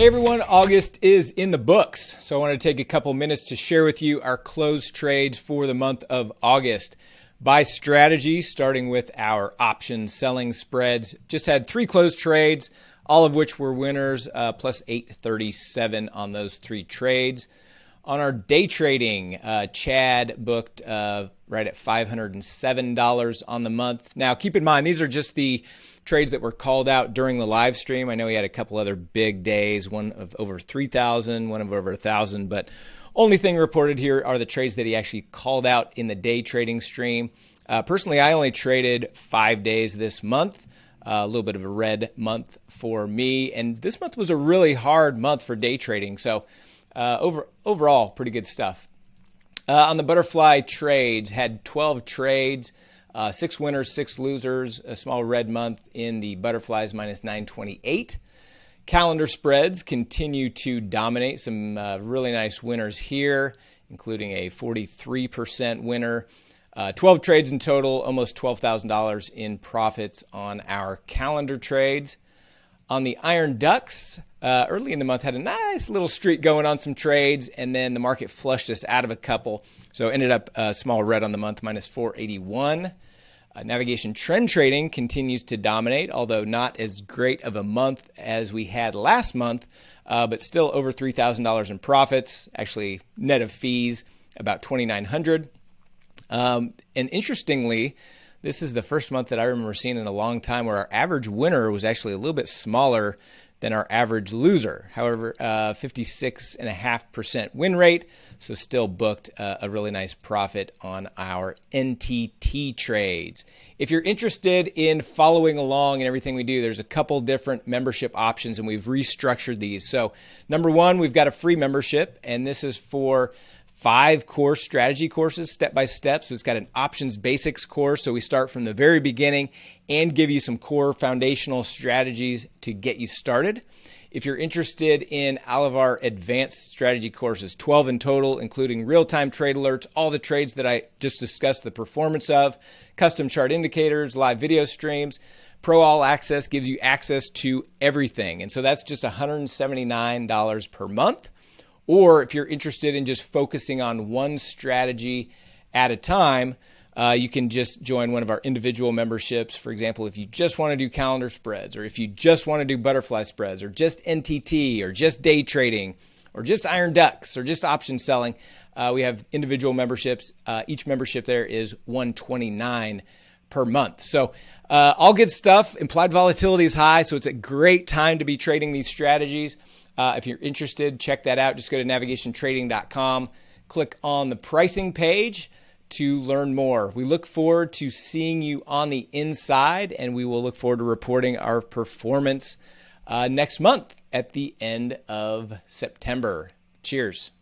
Hey everyone, August is in the books. So I want to take a couple minutes to share with you our closed trades for the month of August. By strategy, starting with our option selling spreads, just had three closed trades, all of which were winners, uh, plus 837 on those three trades. On our day trading, uh, Chad booked uh, right at $507 on the month. Now, keep in mind, these are just the trades that were called out during the live stream. I know he had a couple other big days, one of over 3,000, one of over 1,000, but only thing reported here are the trades that he actually called out in the day trading stream. Uh, personally, I only traded five days this month. Uh, a little bit of a red month for me, and this month was a really hard month for day trading. So, uh, over overall, pretty good stuff. Uh, on the butterfly trades, had 12 trades. Uh, six winners, six losers, a small red month in the butterflies minus 928. Calendar spreads continue to dominate. Some uh, really nice winners here, including a 43% winner. Uh, 12 trades in total, almost $12,000 in profits on our calendar trades. On the Iron Ducks, uh, early in the month had a nice little streak going on some trades, and then the market flushed us out of a couple. So ended up a small red on the month, minus 481. Uh, navigation trend trading continues to dominate, although not as great of a month as we had last month, uh, but still over $3,000 in profits, actually net of fees, about 2,900. Um, and interestingly, this is the first month that I remember seeing in a long time where our average winner was actually a little bit smaller than our average loser. However, uh, 56.5% win rate, so still booked uh, a really nice profit on our NTT trades. If you're interested in following along and everything we do, there's a couple different membership options and we've restructured these. So, number one, we've got a free membership, and this is for five course strategy courses step by step. So it's got an options basics course. So we start from the very beginning and give you some core foundational strategies to get you started. If you're interested in all of our advanced strategy courses, 12 in total, including real time trade alerts, all the trades that I just discussed the performance of, custom chart indicators, live video streams, Pro All Access gives you access to everything. And so that's just $179 per month. Or if you're interested in just focusing on one strategy at a time, uh, you can just join one of our individual memberships. For example, if you just want to do calendar spreads, or if you just want to do butterfly spreads, or just NTT, or just day trading, or just iron ducks, or just option selling, uh, we have individual memberships. Uh, each membership there is 129 per month. So uh, all good stuff. Implied volatility is high, so it's a great time to be trading these strategies. Uh, if you're interested, check that out. Just go to navigationtrading.com, click on the pricing page to learn more. We look forward to seeing you on the inside, and we will look forward to reporting our performance uh, next month at the end of September. Cheers.